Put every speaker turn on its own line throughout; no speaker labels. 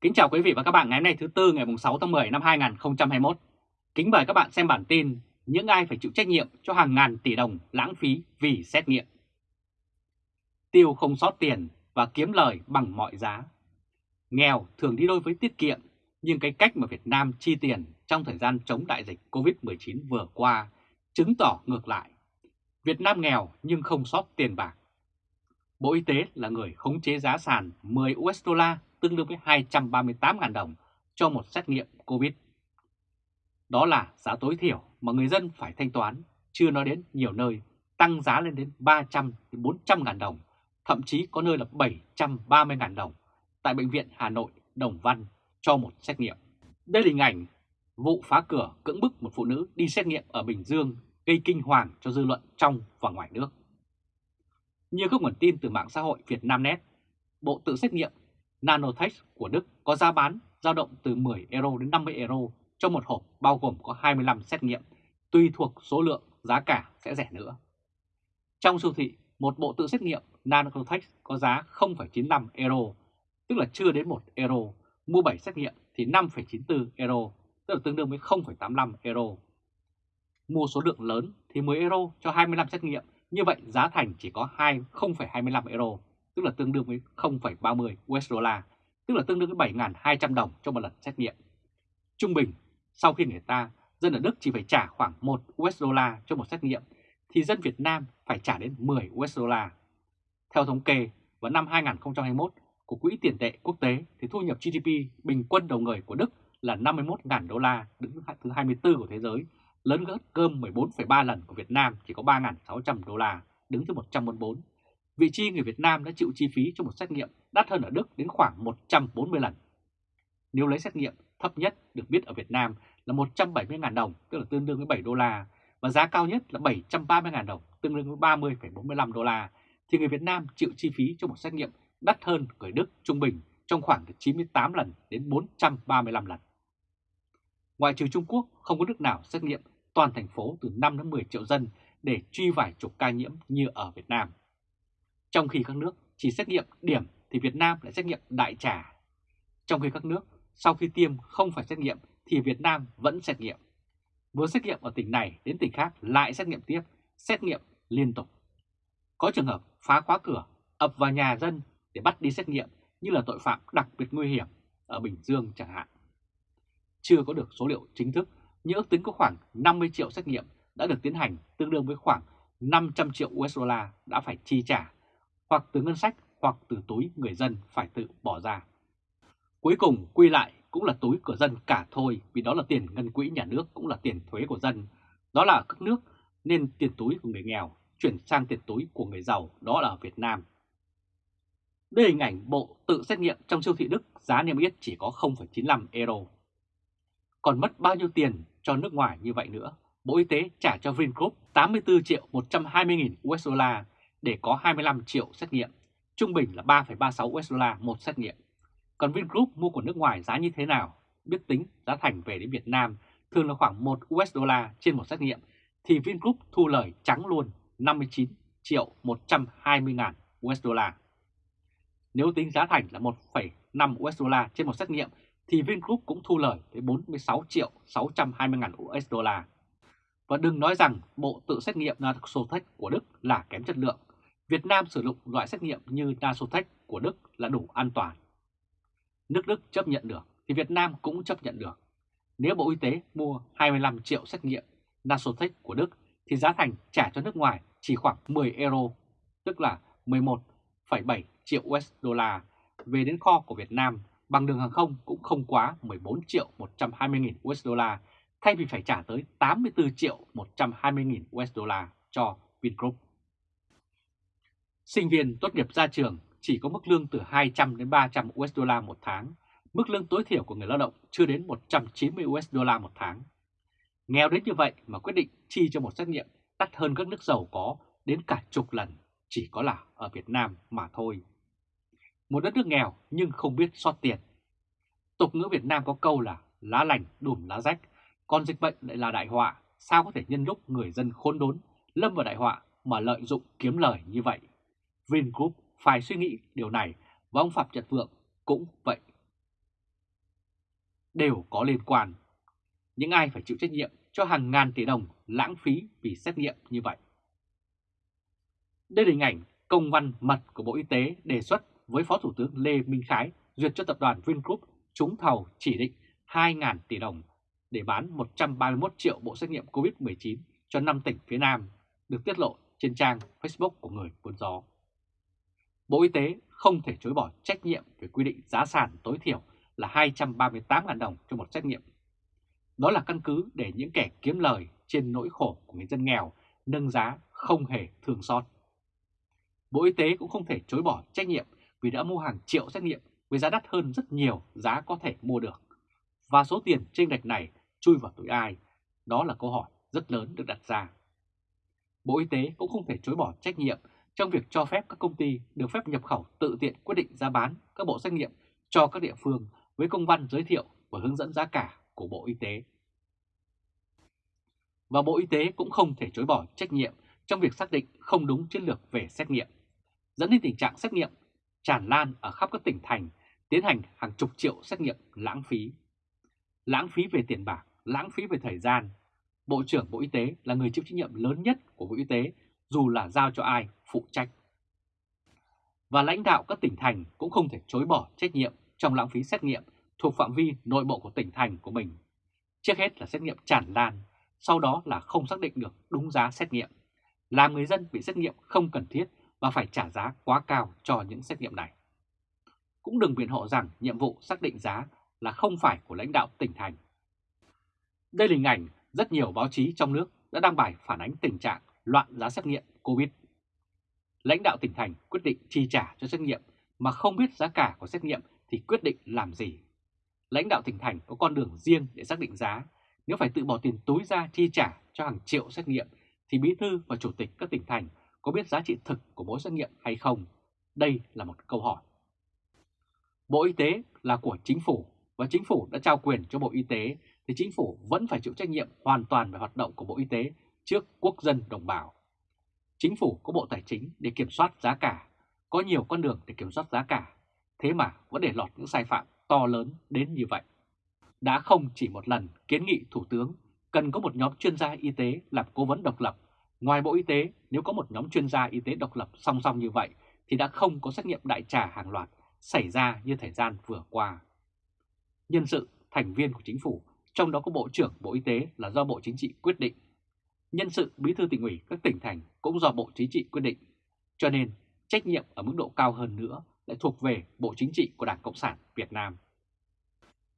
Kính chào quý vị và các bạn ngày hôm nay thứ Tư ngày 6 tháng 10 năm 2021. Kính mời các bạn xem bản tin những ai phải chịu trách nhiệm cho hàng ngàn tỷ đồng lãng phí vì xét nghiệm. Tiêu không sót tiền và kiếm lời bằng mọi giá. Nghèo thường đi đôi với tiết kiệm, nhưng cái cách mà Việt Nam chi tiền trong thời gian chống đại dịch Covid-19 vừa qua chứng tỏ ngược lại. Việt Nam nghèo nhưng không sót tiền bạc. Bộ Y tế là người khống chế giá sàn 10 USD tương đương với 238.000 đồng cho một xét nghiệm COVID. Đó là giá tối thiểu mà người dân phải thanh toán, chưa nói đến nhiều nơi tăng giá lên đến 300 400.000 đồng, thậm chí có nơi là 730.000 đồng tại Bệnh viện Hà Nội Đồng Văn cho một xét nghiệm. Đây là hình ảnh vụ phá cửa cưỡng bức một phụ nữ đi xét nghiệm ở Bình Dương gây kinh hoàng cho dư luận trong và ngoài nước. Như các nguồn tin từ mạng xã hội Việt Nam Net, Bộ tự xét nghiệm Nanotech của Đức có giá bán dao động từ 10 euro đến 50 euro cho một hộp bao gồm có 25 xét nghiệm, tùy thuộc số lượng giá cả sẽ rẻ nữa. Trong siêu thị, một bộ tự xét nghiệm Nanotech có giá 0,95 euro, tức là chưa đến 1 euro, mua 7 xét nghiệm thì 5,94 euro, tức là tương đương với 0,85 euro. Mua số lượng lớn thì 10 euro cho 25 xét nghiệm, như vậy giá thành chỉ có 2,25 euro, tức là tương đương với 0,30 USD, tức là tương đương với 7.200 đồng cho một lần xét nghiệm. Trung bình, sau khi người ta, dân ở Đức chỉ phải trả khoảng 1 USD cho một xét nghiệm, thì dân Việt Nam phải trả đến 10 USD. Theo thống kê, vào năm 2021 của Quỹ tiền tệ quốc tế thì thu nhập GDP bình quân đầu người của Đức là 51.000 đô la, đứng thứ 24 của thế giới, lớn gấp cơm 14,3 lần của Việt Nam chỉ có 3.600 đô la, đứng thứ 144 vị trí người Việt Nam đã chịu chi phí cho một xét nghiệm đắt hơn ở Đức đến khoảng 140 lần. Nếu lấy xét nghiệm thấp nhất được biết ở Việt Nam là 170.000 đồng, tức là tương đương với 7 đô la, và giá cao nhất là 730.000 đồng, tương đương với 30,45 đô la, thì người Việt Nam chịu chi phí cho một xét nghiệm đắt hơn người Đức trung bình trong khoảng từ 98 lần đến 435 lần. Ngoại trừ Trung Quốc, không có nước nào xét nghiệm toàn thành phố từ 5 đến 10 triệu dân để truy vài chục ca nhiễm như ở Việt Nam. Trong khi các nước chỉ xét nghiệm điểm thì Việt Nam lại xét nghiệm đại trà. Trong khi các nước sau khi tiêm không phải xét nghiệm thì Việt Nam vẫn xét nghiệm. Vừa xét nghiệm ở tỉnh này đến tỉnh khác lại xét nghiệm tiếp, xét nghiệm liên tục. Có trường hợp phá khóa cửa, ập vào nhà dân để bắt đi xét nghiệm như là tội phạm đặc biệt nguy hiểm ở Bình Dương chẳng hạn. Chưa có được số liệu chính thức nhưng ước tính có khoảng 50 triệu xét nghiệm đã được tiến hành tương đương với khoảng 500 triệu USD đã phải chi trả hoặc từ ngân sách hoặc từ túi người dân phải tự bỏ ra. Cuối cùng quy lại cũng là túi của dân cả thôi vì đó là tiền ngân quỹ nhà nước cũng là tiền thuế của dân. Đó là các nước nên tiền túi của người nghèo chuyển sang tiền túi của người giàu đó là ở Việt Nam. Đây hình ảnh bộ tự xét nghiệm trong siêu thị Đức giá niêm yết chỉ có 0,95 euro. Còn mất bao nhiêu tiền cho nước ngoài như vậy nữa? Bộ Y tế trả cho Vingroup 84 triệu 120 nghìn USD để có 25 triệu xét nghiệm, trung bình là 3,36 USD một xét nghiệm. Còn Vingroup mua của nước ngoài giá như thế nào? Biết tính giá thành về đến Việt Nam thường là khoảng 1 USD trên một xét nghiệm, thì Vingroup thu lời trắng luôn 59 triệu 120 ngàn USD. Nếu tính giá thành là 1,5 USD trên một xét nghiệm, thì Vingroup cũng thu lời tới 46 triệu 620 ngàn USD. Và đừng nói rằng bộ tự xét nghiệm Nasotech của Đức là kém chất lượng, Việt Nam sử dụng loại xét nghiệm như Nasotech của Đức là đủ an toàn. Nước Đức chấp nhận được thì Việt Nam cũng chấp nhận được. Nếu Bộ Y tế mua 25 triệu xét nghiệm Nasotech của Đức thì giá thành trả cho nước ngoài chỉ khoảng 10 euro, tức là 11,7 triệu USD về đến kho của Việt Nam bằng đường hàng không cũng không quá 14 triệu 120 nghìn USD thay vì phải trả tới 84 triệu 120 nghìn USD cho Vingroup. Sinh viên tốt nghiệp ra trường chỉ có mức lương từ 200 đến 300 USD một tháng, mức lương tối thiểu của người lao động chưa đến 190 USD một tháng. Nghèo đến như vậy mà quyết định chi cho một xét nghiệm đắt hơn các nước giàu có đến cả chục lần, chỉ có là ở Việt Nam mà thôi. Một đất nước nghèo nhưng không biết xót tiền. Tục ngữ Việt Nam có câu là lá lành đùm lá rách, còn dịch bệnh lại là đại họa, sao có thể nhân lúc người dân khốn đốn, lâm vào đại họa mà lợi dụng kiếm lời như vậy. Vingroup phải suy nghĩ điều này và ông Phạm Nhật Vượng cũng vậy. đều có liên quan. Những ai phải chịu trách nhiệm cho hàng ngàn tỷ đồng lãng phí vì xét nghiệm như vậy. Đây là hình ảnh công văn mật của Bộ Y tế đề xuất với Phó Thủ tướng Lê Minh Khái duyệt cho tập đoàn Vingroup trúng thầu chỉ định 2.000 tỷ đồng để bán 131 triệu bộ xét nghiệm COVID-19 cho 5 tỉnh phía Nam, được tiết lộ trên trang Facebook của người buôn gió. Bộ Y tế không thể chối bỏ trách nhiệm về quy định giá sàn tối thiểu là 238.000 đồng cho một xét nghiệm. Đó là căn cứ để những kẻ kiếm lời trên nỗi khổ của người dân nghèo nâng giá không hề thương xót. Bộ Y tế cũng không thể chối bỏ trách nhiệm vì đã mua hàng triệu xét nghiệm với giá đắt hơn rất nhiều giá có thể mua được. Và số tiền trên lệch này chui vào túi ai? Đó là câu hỏi rất lớn được đặt ra. Bộ Y tế cũng không thể chối bỏ trách nhiệm trong việc cho phép các công ty được phép nhập khẩu tự tiện quyết định giá bán các bộ xét nghiệm cho các địa phương với công văn giới thiệu và hướng dẫn giá cả của Bộ Y tế. Và Bộ Y tế cũng không thể chối bỏ trách nhiệm trong việc xác định không đúng chiến lược về xét nghiệm, dẫn đến tình trạng xét nghiệm tràn lan ở khắp các tỉnh thành, tiến hành hàng chục triệu xét nghiệm lãng phí. Lãng phí về tiền bạc, lãng phí về thời gian. Bộ trưởng Bộ Y tế là người chịu trách nhiệm lớn nhất của Bộ Y tế dù là giao cho ai phụ trách. Và lãnh đạo các tỉnh thành cũng không thể chối bỏ trách nhiệm trong lãng phí xét nghiệm thuộc phạm vi nội bộ của tỉnh thành của mình. Trước hết là xét nghiệm tràn lan, sau đó là không xác định được đúng giá xét nghiệm, làm người dân bị xét nghiệm không cần thiết và phải trả giá quá cao cho những xét nghiệm này. Cũng đừng biện hộ rằng nhiệm vụ xác định giá là không phải của lãnh đạo tỉnh thành. Đây là hình ảnh rất nhiều báo chí trong nước đã đăng bài phản ánh tình trạng loạn giá xét nghiệm COVID. Lãnh đạo tỉnh thành quyết định chi trả cho xét nghiệm mà không biết giá cả của xét nghiệm thì quyết định làm gì. Lãnh đạo tỉnh thành có con đường riêng để xác định giá, nếu phải tự bỏ tiền túi ra chi trả cho hàng triệu xét nghiệm thì bí thư và chủ tịch các tỉnh thành có biết giá trị thực của mỗi xét nghiệm hay không? Đây là một câu hỏi. Bộ Y tế là của chính phủ và chính phủ đã trao quyền cho Bộ Y tế thì chính phủ vẫn phải chịu trách nhiệm hoàn toàn về hoạt động của Bộ Y tế trước quốc dân đồng bào. Chính phủ có Bộ Tài chính để kiểm soát giá cả, có nhiều con đường để kiểm soát giá cả, thế mà vẫn để lọt những sai phạm to lớn đến như vậy. Đã không chỉ một lần kiến nghị Thủ tướng cần có một nhóm chuyên gia y tế làm cố vấn độc lập. Ngoài Bộ Y tế, nếu có một nhóm chuyên gia y tế độc lập song song như vậy thì đã không có xét nghiệm đại trà hàng loạt xảy ra như thời gian vừa qua. Nhân sự, thành viên của chính phủ, trong đó có Bộ trưởng Bộ Y tế là do Bộ Chính trị quyết định nhân sự bí thư tỉnh ủy các tỉnh thành cũng do Bộ Chính trị quyết định. Cho nên trách nhiệm ở mức độ cao hơn nữa lại thuộc về Bộ Chính trị của Đảng Cộng sản Việt Nam.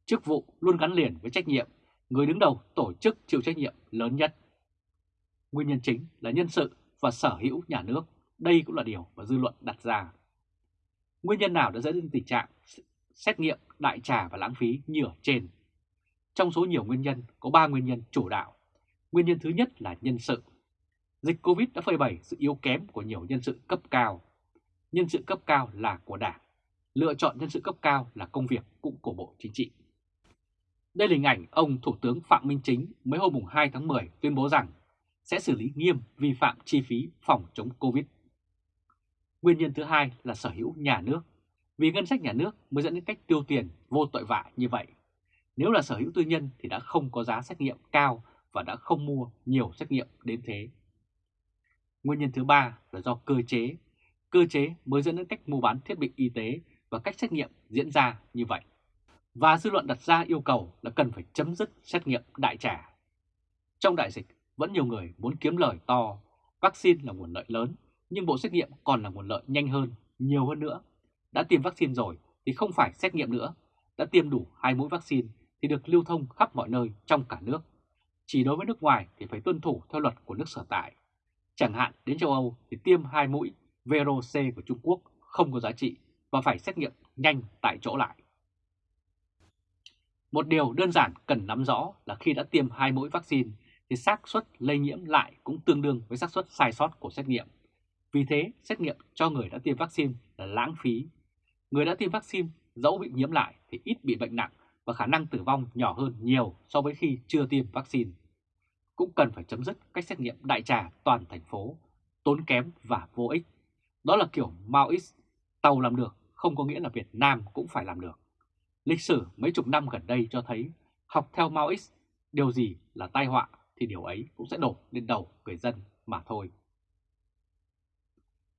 Chức vụ luôn gắn liền với trách nhiệm, người đứng đầu tổ chức chịu trách nhiệm lớn nhất. Nguyên nhân chính là nhân sự và sở hữu nhà nước, đây cũng là điều mà dư luận đặt ra. Nguyên nhân nào đã dẫn đến tình trạng xét nghiệm đại trà và lãng phí như ở trên? Trong số nhiều nguyên nhân, có 3 nguyên nhân chủ đạo Nguyên nhân thứ nhất là nhân sự. Dịch Covid đã phơi bày sự yếu kém của nhiều nhân sự cấp cao. Nhân sự cấp cao là của Đảng. Lựa chọn nhân sự cấp cao là công việc cũng của Bộ Chính trị. Đây là hình ảnh ông Thủ tướng Phạm Minh Chính mới hôm 2 tháng 10 tuyên bố rằng sẽ xử lý nghiêm vi phạm chi phí phòng chống Covid. Nguyên nhân thứ hai là sở hữu nhà nước. Vì ngân sách nhà nước mới dẫn đến cách tiêu tiền vô tội vạ như vậy. Nếu là sở hữu tư nhân thì đã không có giá xét nghiệm cao và đã không mua nhiều xét nghiệm đến thế. Nguyên nhân thứ ba là do cơ chế. Cơ chế mới dẫn đến cách mua bán thiết bị y tế và cách xét nghiệm diễn ra như vậy. Và dư luận đặt ra yêu cầu là cần phải chấm dứt xét nghiệm đại trà. Trong đại dịch, vẫn nhiều người muốn kiếm lời to, vaccine là nguồn lợi lớn, nhưng bộ xét nghiệm còn là nguồn lợi nhanh hơn, nhiều hơn nữa. Đã tiêm vaccine rồi thì không phải xét nghiệm nữa, đã tiêm đủ hai mũi vaccine thì được lưu thông khắp mọi nơi trong cả nước chỉ đối với nước ngoài thì phải tuân thủ theo luật của nước sở tại. Chẳng hạn đến châu Âu thì tiêm hai mũi VRC của Trung Quốc không có giá trị và phải xét nghiệm nhanh tại chỗ lại. Một điều đơn giản cần nắm rõ là khi đã tiêm hai mũi vaccine thì xác suất lây nhiễm lại cũng tương đương với xác suất sai sót của xét nghiệm. Vì thế, xét nghiệm cho người đã tiêm vaccine là lãng phí. Người đã tiêm vaccine dẫu bị nhiễm lại thì ít bị bệnh nặng và khả năng tử vong nhỏ hơn nhiều so với khi chưa tiêm vaccine cũng cần phải chấm dứt cách xét nghiệm đại trà toàn thành phố, tốn kém và vô ích. Đó là kiểu Maoist, tàu làm được không có nghĩa là Việt Nam cũng phải làm được. Lịch sử mấy chục năm gần đây cho thấy học theo Maoist, điều gì là tai họa thì điều ấy cũng sẽ đổ lên đầu người dân mà thôi.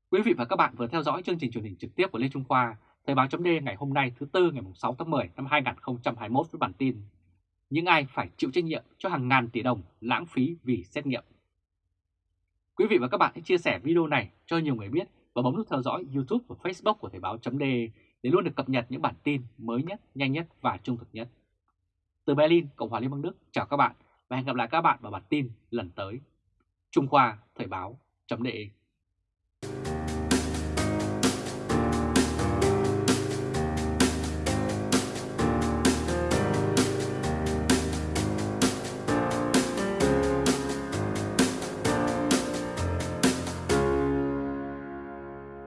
Quý vị và các bạn vừa theo dõi chương trình truyền hình trực tiếp của Lê Trung Khoa, Thời báo chấm ngày hôm nay thứ Tư ngày 6 tháng 10 năm 2021 với bản tin những ai phải chịu trách nhiệm cho hàng ngàn tỷ đồng lãng phí vì xét nghiệm. Quý vị và các bạn hãy chia sẻ video này cho nhiều người biết và bấm nút theo dõi YouTube và Facebook của Thời báo.de để luôn được cập nhật những bản tin mới nhất, nhanh nhất và trung thực nhất. Từ Berlin, Cộng hòa Liên bang Đức, chào các bạn và hẹn gặp lại các bạn vào bản tin lần tới. Trung Khoa Thời báo.de